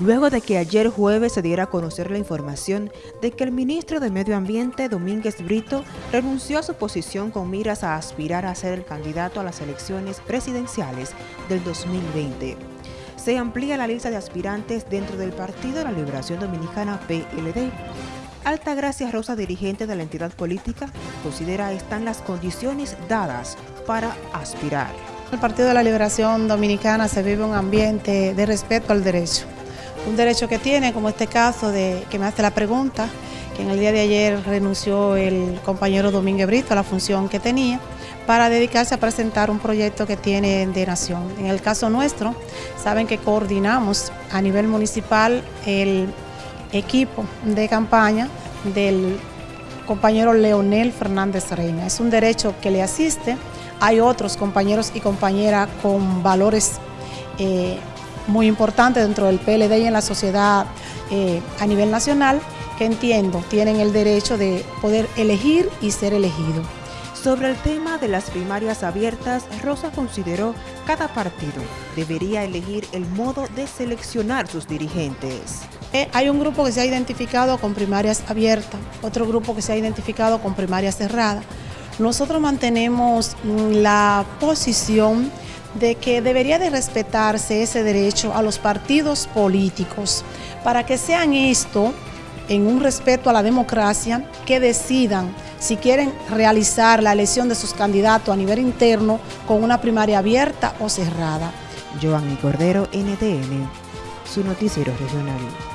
luego de que ayer jueves se diera a conocer la información de que el ministro de Medio Ambiente, Domínguez Brito, renunció a su posición con miras a aspirar a ser el candidato a las elecciones presidenciales del 2020. Se amplía la lista de aspirantes dentro del Partido de la Liberación Dominicana PLD. Altagracia Rosa, dirigente de la entidad política, considera están las condiciones dadas para aspirar. El Partido de la Liberación Dominicana se vive un ambiente de respeto al derecho un derecho que tiene, como este caso de que me hace la pregunta, que en el día de ayer renunció el compañero Domínguez Brito a la función que tenía para dedicarse a presentar un proyecto que tiene de nación. En el caso nuestro, saben que coordinamos a nivel municipal el equipo de campaña del compañero Leonel Fernández Reina. Es un derecho que le asiste. Hay otros compañeros y compañeras con valores eh, muy importante dentro del PLD y en la sociedad eh, a nivel nacional que entiendo tienen el derecho de poder elegir y ser elegido. Sobre el tema de las primarias abiertas, Rosa consideró cada partido debería elegir el modo de seleccionar sus dirigentes. Eh, hay un grupo que se ha identificado con primarias abiertas, otro grupo que se ha identificado con primarias cerradas. Nosotros mantenemos la posición de que debería de respetarse ese derecho a los partidos políticos para que sean esto en un respeto a la democracia que decidan si quieren realizar la elección de sus candidatos a nivel interno con una primaria abierta o cerrada. Cordero, NTN, su noticiero regional.